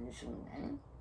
にするんだよね。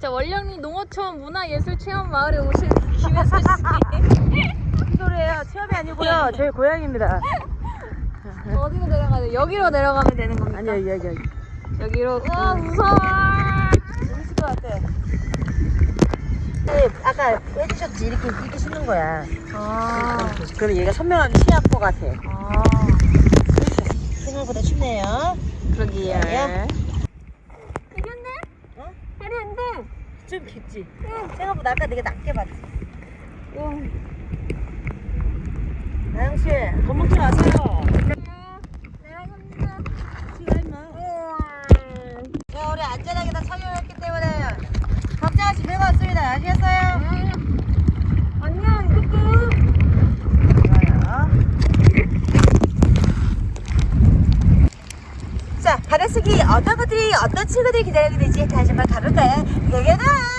자 원령리 농어촌 문화예술체험 마을에 오신 김혜수 씨 소리예요? 체험이 아니고요. 저희 고향입니다. 어디로 내려가야 돼? 여기로 내려가면 되는 겁니까? 아니요, 여기, 여기. 여기로 우와 무서워 재밌을 것 같아. 네, 아까 해주셨지. 이렇게, 이렇게 신는 거야. 아, 그럼 얘가 선명하게 시약포 같아. 아 생각보다 춥네요. 그러게요 예. 이겼네? 어? 해리한데 좀 깊지? 생각보다 아까 되게 낮게 봤지. 나영씨, 겁먹지 마세요. 자, 우리 안전하게 다 착용했기 때문에 걱정하시 필요가 없습니다. 아시겠어요? 안 자, 바닷속이 어떤 것들이 어떤 친구들이 기다리고 있는지 다시 한번 가볼까요? 여기다!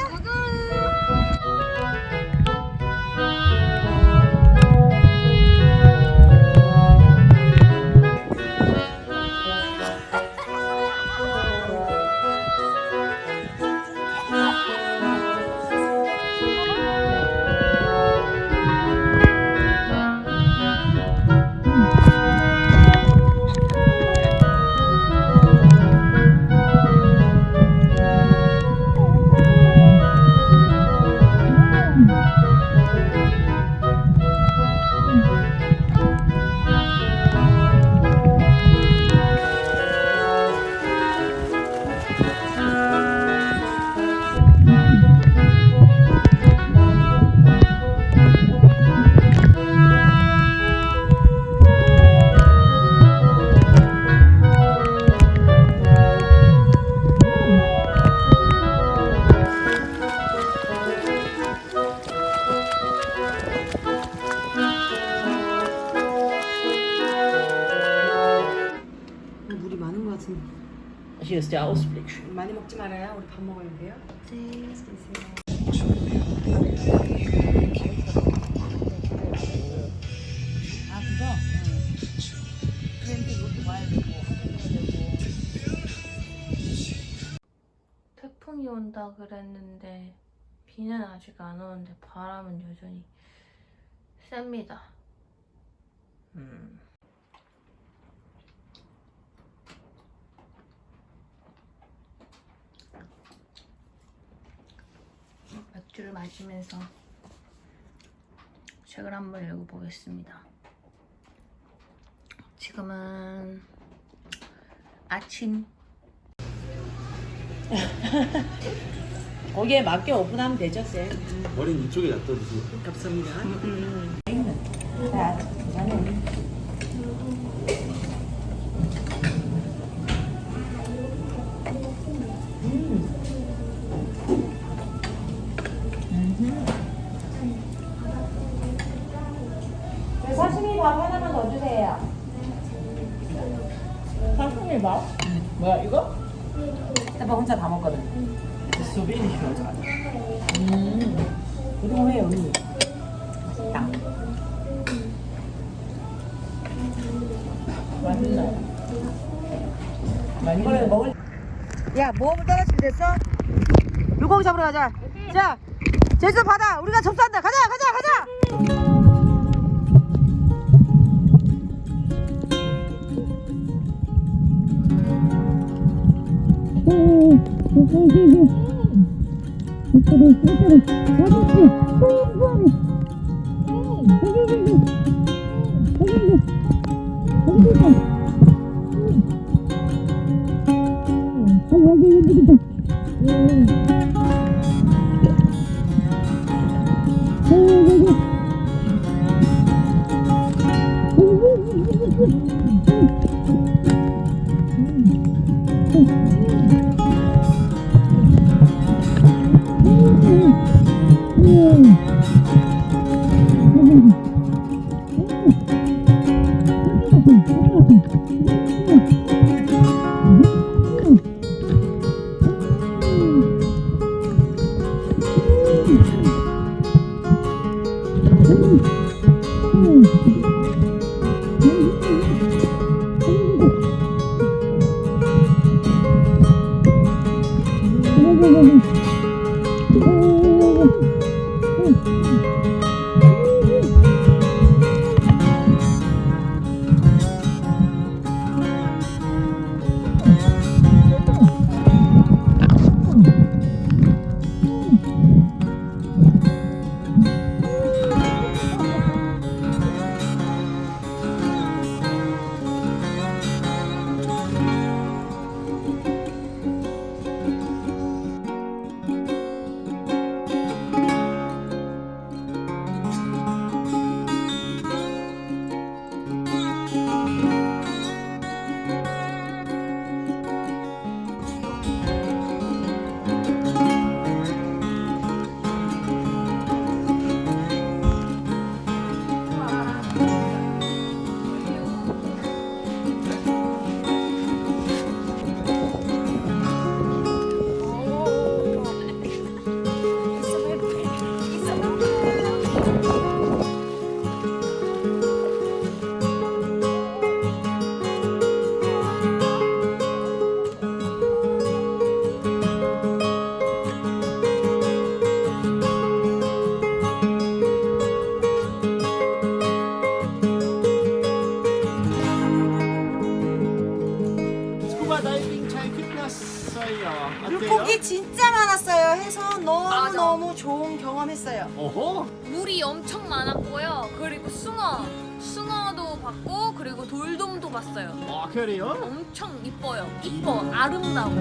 물 Der Ausblick. 많이 먹지 말아요. 우리 밥 먹어야 돼요. 네. 아 그거? 비행기 여기 와야 되고 태풍이 온다 그랬는데 비는 아직 안 오는데 바람은 여전히 셉니다 Hm. 맥주를 마시면서 책을 한번 읽어보겠습니다. 지금은 아침 거기에 맞게 오픈하면 되죠, 쌤. 머리는 이쪽에 놔둬 주세요. 감사합니다. 사시미 상품이 봐? 뭐야 이거? 오빠 혼자 다 먹거든. 소비니 효자. 그동안 해 언니. 맛있다. 많이 이거를 먹을. 야 모험을 떠날 준비됐어? 물고기 잡으러 가자. 자 제주도 바다 우리가 접수한다. 가자 가자 가자. 스쿠 Woo! 경험했어요. 오호. 물이 엄청 많았고요. 그리고 숭어, 숭어도 봤고 그리고 돌돔도 봤어요. 아 그래요? 엄청 이뻐요. 이뻐, 아름다워.